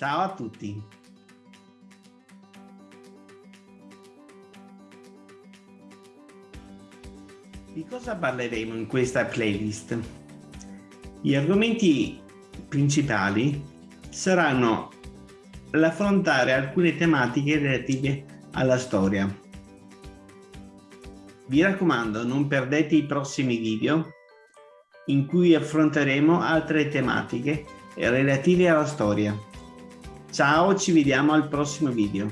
Ciao a tutti. Di cosa parleremo in questa playlist? Gli argomenti principali saranno l'affrontare alcune tematiche relative alla storia. Vi raccomando, non perdete i prossimi video in cui affronteremo altre tematiche relative alla storia. Ciao, ci vediamo al prossimo video.